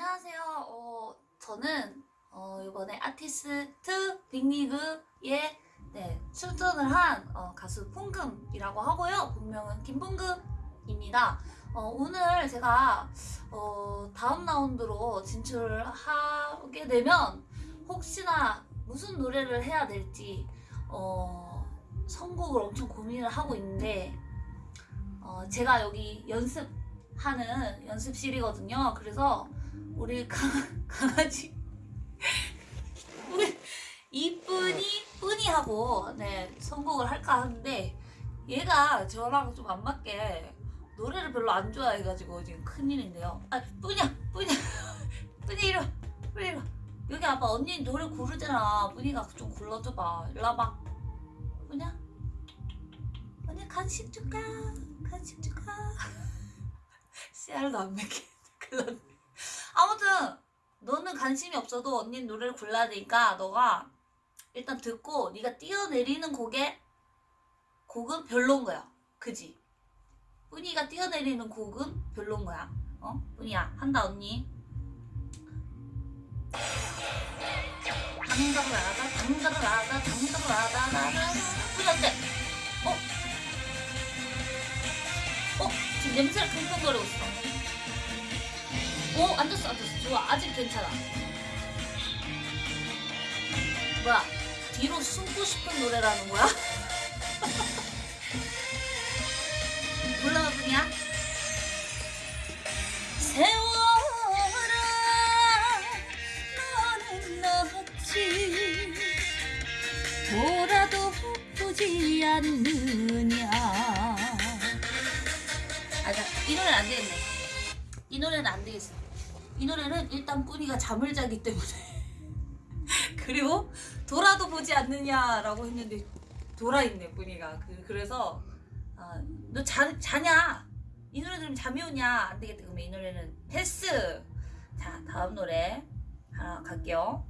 안녕하세요. 어, 저는 어, 이번에 아티스트 빅리그에 네, 출전을 한 어, 가수 풍금이라고 하고요. 본명은 김풍금입니다. 어, 오늘 제가 어, 다음 라운드로 진출하게 되면 혹시나 무슨 노래를 해야 될지 어, 선곡을 엄청 고민을 하고 있는데 어, 제가 여기 연습하는 연습실이거든요. 그래서 우리 강, 강아지 우리 이쁜이 뿌니하고 네 선곡을 할까 하는데 얘가 저랑 좀 안 맞게 노래를 별로 안 좋아해가지고 지금 큰일인데요. 아 뿌니야 뿌니야 뿌니 이리 와 뿌니 이리 와 여기 아빠 언니 노래 고르잖아. 뿌니가 좀 골라줘봐. 일로 와봐. 뿌냐? 언니 간식 줄까? 간식 줄까? 씨알도 안 맺게 큰일 났네. 아무튼 너는 관심이 없어도 언니는 노래를 골라야 되니까 너가 일단 듣고 네가 뛰어내리는 곡에 곡은 별론 거야. 그지? 뿌니가 뛰어내리는 곡은 별론 거야. 어? 뿌니야 한다 언니. 당당하다 당당하다 당당하다 나나 뿌니 어때? 어? 어? 지금 냄새를 킁킁 거리고 있어. 오 앉았어 앉았어 좋아 아직 괜찮아 뭐야 뒤로 숨고 싶은 노래라는 거야? 불러보냐? 세월 노래는 안 되겠어. 이 노래는 일단 뿌니가 잠을 자기 때문에. 그리고 돌아도 보지 않느냐라고 했는데 돌아 있네 뿌니가. 그, 그래서 아, 너 자, 자냐? 이 노래 들으면 잠이 오냐? 안 되겠다. 그러면 이 노래는 패스. 자 다음 노래 하나 갈게요.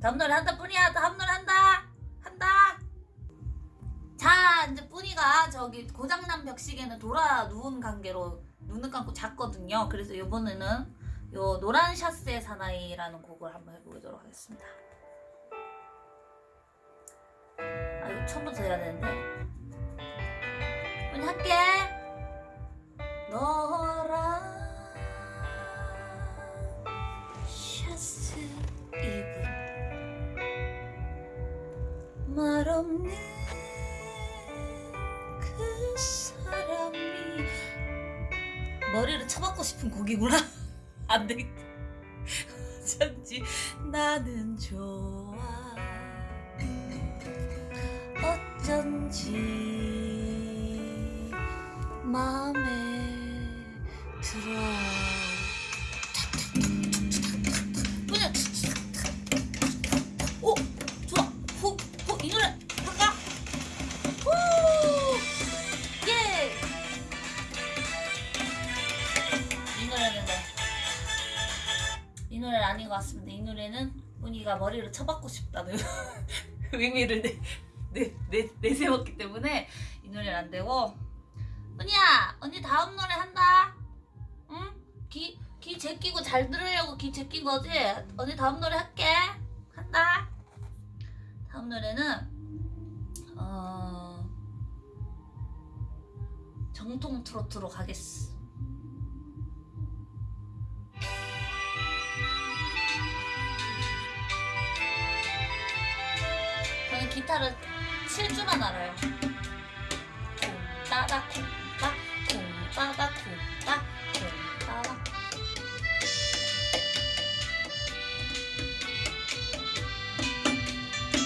다음 노래 한다 뿌니야. 다음 노래 한다. 한다. 자 이제 뿌니가 저기 고장난 벽시계는 돌아 누운 관계로 눈을 감고 잤거든요. 그래서 이번에는 요 노란 샤스의 사나이라는 곡을 한번 해보도록 하겠습니다. 아 이거 처음부터 해야 되는데 뿌니 할게. 노란 샤스 입은 말없는 그 머리를 쳐박고 싶은 곡이구나. 안 되겠다. 어쩐지 나는 좋아. 어쩐지 마음에 아닌 것 같습니다. 이 노래는 뿌니가 머리를 쳐박고 싶다는 의미를 내, 내, 내, 내세웠기 때문에 이 노래는 안 되고 뿌니야 언니 다음 노래 한다 응? 귀, 귀 제끼고 잘 들으려고 귀 제낀 거지? 언니 다음 노래 할게 한다 다음 노래는 어... 정통 트로트로 가겠어. 기타를 칠 줄만 알아요. 콩따다 콩따 콩따다 콩따 콩따다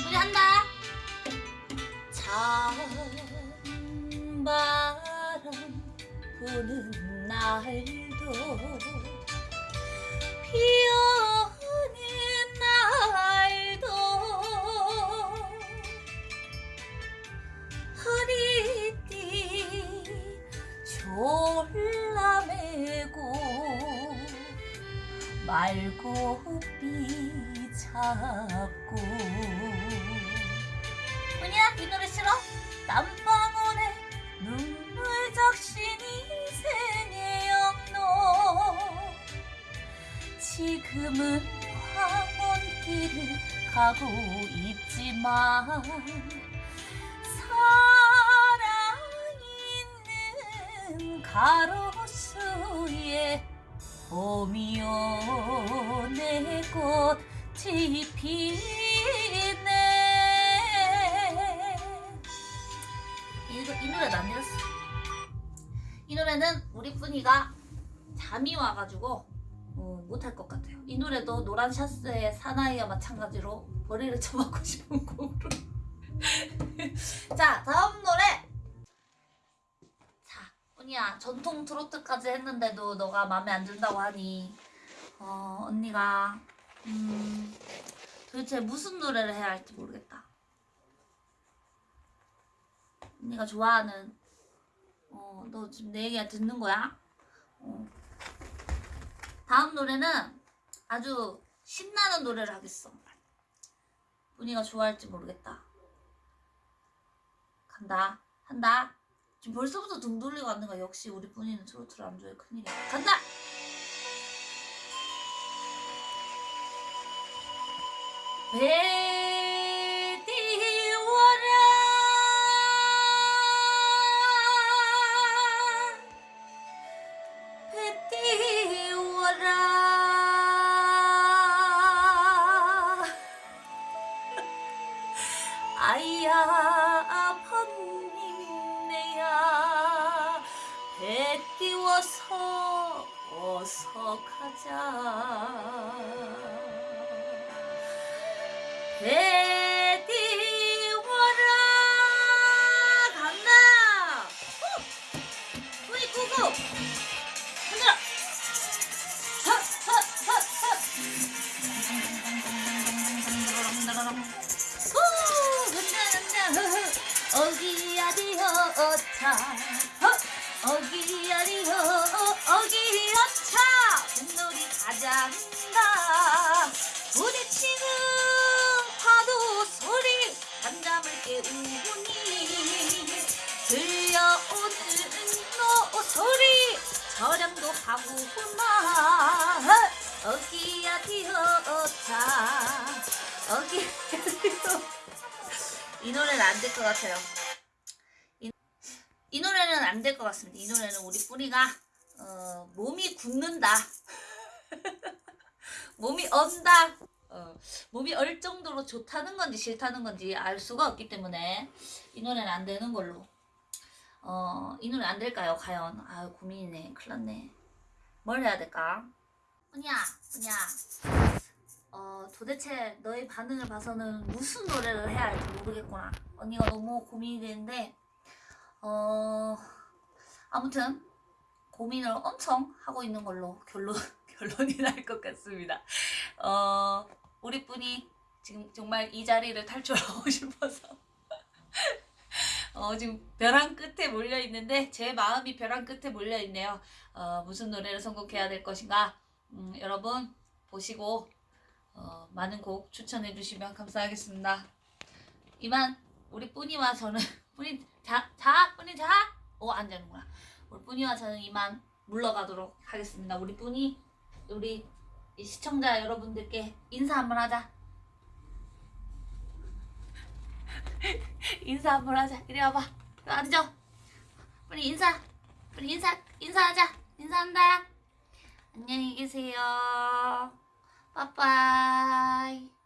우리 한다. 찬바람 부는 날도 비 고비 잡고 뭐냐 이 노래 싫어? 땀방울에 눈물 적신 인생의 영로 지금은 황혼길을 가고 있지만 사랑 있는 가로수에 봄이요 내 꽃이 피네. 이 노래도 안 들었어. 이 노래는 우리 뿐이가 잠이 와가지고 어, 못할 것 같아요. 이 노래도 노란 샤스의 사나이와 마찬가지로 머리를 쳐박고 싶은 곡으로. 자 다음 노래 자 언니야. 전통 트로트까지 했는데도 너가 마음에 안 든다고 하니. 어 언니가 음 도대체 무슨 노래를 해야 할지 모르겠다. 언니가 좋아하는 어 너 지금 내 얘기 듣는 거야? 어. 다음 노래는 아주 신나는 노래를 하겠어. 언니가 좋아할지 모르겠다. 간다. 한다 지금 벌써부터 등 돌리고 거야. 역시 우리 뿐이는 트로트를 안 좋아해. 큰일이야. 간다! 배 아야 서 어서 가자. 배 띄워라 간다. 후! 후이 구구. 흔들어 후! 흔들 흔들 어기야리여 어차. 어기야리여 어기여차 뱃놀이 가자는다 부딪히는 파도 소리 잠잠을 깨우니 들려오는 노 소리 저렴도 하고구나. 어기야 디어차 어기야 디어 이 노래는 안 될 것 같아요. 이, 이 노래는 안 될 것 같습니다. 이 노래는 우리 뿌리가 어, 몸이 굳는다. 몸이 언다. 어, 몸이 얼 정도로 좋다는 건지 싫다는 건지 알 수가 없기 때문에 이 노래는 안 되는 걸로. 어, 이 노래 안 될까요 과연? 아 고민이네. 큰일 났네. 뭘 해야 될까? 은희야 은희야. 어, 도대체 너의 반응을 봐서는 무슨 노래를 해야 할지 모르겠구나. 언니가 너무 고민이 되는데 어 아무튼 고민을 엄청 하고 있는 걸로 결론 결론이 날 것 같습니다. 어 우리 뿐이 지금 정말 이 자리를 탈출하고 싶어서 어 지금 벼랑 끝에 몰려 있는데 제 마음이 벼랑 끝에 몰려 있네요. 어 무슨 노래를 선곡해야 될 것인가 음, 여러분 보시고 어, 많은 곡 추천해 주시면 감사하겠습니다. 이만 우리 뿌니와 저는 뿌니 자, 자 뿌니 자. 오, 안 자는구나. 우리 뿌니와 저는 이만 물러가도록 하겠습니다. 우리 뿌니 우리 이 시청자 여러분들께 인사 한번 하자. 인사 한번 하자. 이리 와봐. 앉아. 뿌니 인사. 뿌니 인사 인사하자. 인사한다. 안녕히 계세요. 빠빠이.